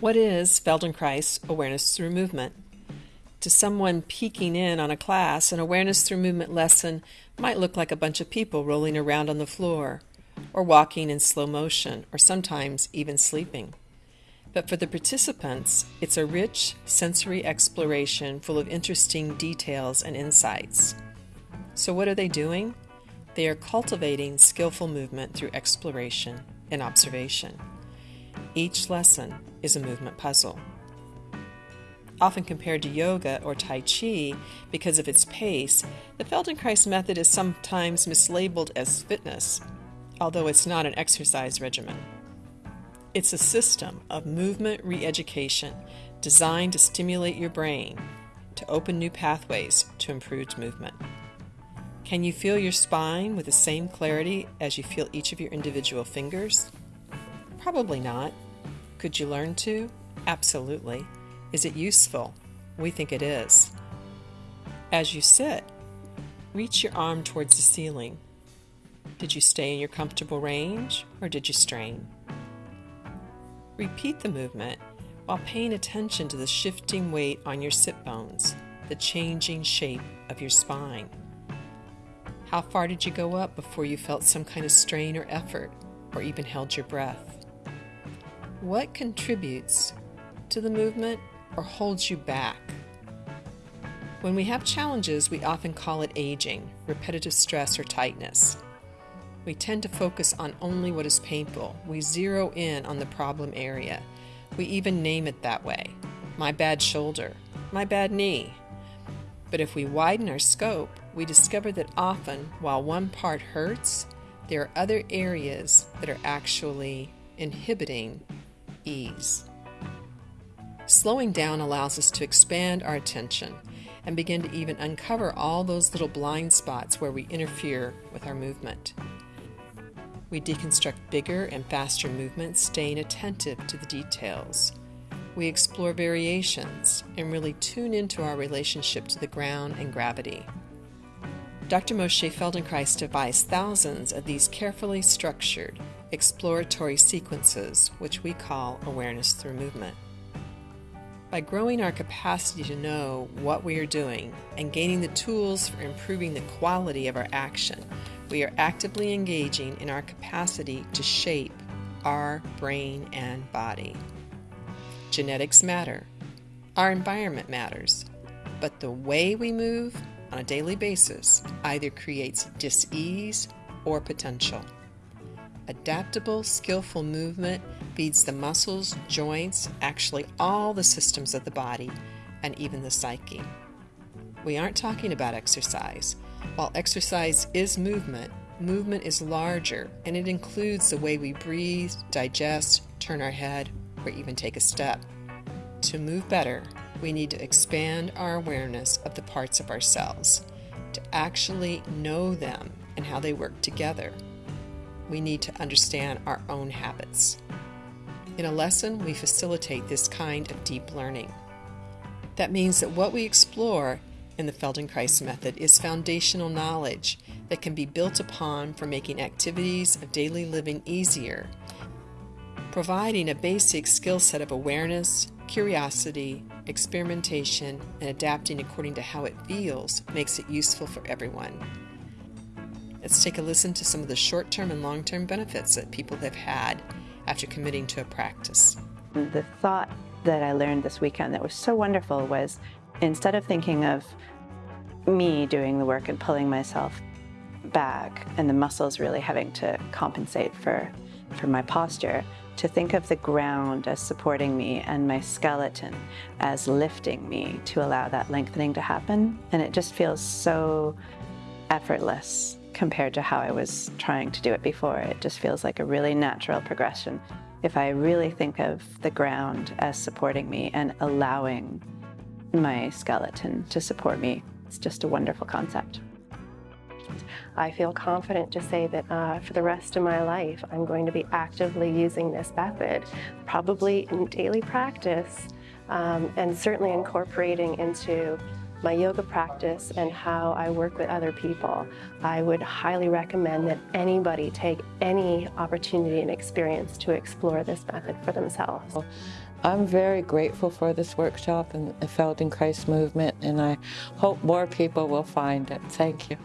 What is Feldenkrais awareness through movement? To someone peeking in on a class, an awareness through movement lesson might look like a bunch of people rolling around on the floor, or walking in slow motion, or sometimes even sleeping. But for the participants, it's a rich sensory exploration full of interesting details and insights. So, what are they doing? They are cultivating skillful movement through exploration and observation. Each lesson is a movement puzzle. Often compared to yoga or Tai Chi because of its pace, the Feldenkrais method is sometimes mislabeled as fitness, although it's not an exercise regimen. It's a system of movement re education designed to stimulate your brain, to open new pathways to improved movement. Can you feel your spine with the same clarity as you feel each of your individual fingers? Probably not. Could you learn to? Absolutely. Is it useful? We think it is. As you sit, reach your arm towards the ceiling. Did you stay in your comfortable range or did you strain? Repeat the movement while paying attention to the shifting weight on your sit bones, the changing shape of your spine. How far did you go up before you felt some kind of strain or effort, or even held your breath? What contributes to the movement or holds you back? When we have challenges, we often call it aging, repetitive stress, or tightness. We tend to focus on only what is painful. We zero in on the problem area. We even name it that way my bad shoulder, my bad knee. But if we widen our scope, we discover that often, while one part hurts, there are other areas that are actually inhibiting ease. Slowing down allows us to expand our attention and begin to even uncover all those little blind spots where we interfere with our movement. We deconstruct bigger and faster movements, staying attentive to the details. We explore variations and really tune into our relationship to the ground and gravity. Dr. Moshe Feldenkrais devised thousands of these carefully structured, exploratory sequences, which we call awareness through movement. By growing our capacity to know what we are doing and gaining the tools for improving the quality of our action, we are actively engaging in our capacity to shape our brain and body. Genetics matter, our environment matters, but the way we move on a daily basis either creates dis-ease or potential. Adaptable, skillful movement feeds the muscles, joints, actually all the systems of the body, and even the psyche. We aren't talking about exercise. While exercise is movement, movement is larger and it includes the way we breathe, digest, turn our head, or even take a step. To move better, we need to expand our awareness of the parts of ourselves, to actually know them and how they work together. We need to understand our own habits. In a lesson, we facilitate this kind of deep learning. That means that what we explore in the Feldenkrais method is foundational knowledge that can be built upon for making activities of daily living easier, providing a basic skill set of awareness, Curiosity, experimentation, and adapting according to how it feels makes it useful for everyone. Let's take a listen to some of the short term and long term benefits that people have had after committing to a practice. The thought that I learned this weekend that was so wonderful was instead of thinking of me doing the work and pulling myself back and the muscles really having to compensate for, for my posture, to think of the ground as supporting me and my skeleton as lifting me to allow that lengthening to happen. And it just feels so effortless compared to how I was trying to do it before. It just feels like a really natural progression. If I really think of the ground as supporting me and allowing my skeleton to support me, it's just a wonderful concept. I feel confident to say that uh, for the rest of my life, I'm going to be actively using this method, probably in daily practice, um, and certainly incorporating into my yoga practice and how I work with other people. I would highly recommend that anybody take any opportunity and experience to explore this method for themselves. I'm very grateful for this workshop and the Feldenkrais movement, and I hope more people will find it. Thank you.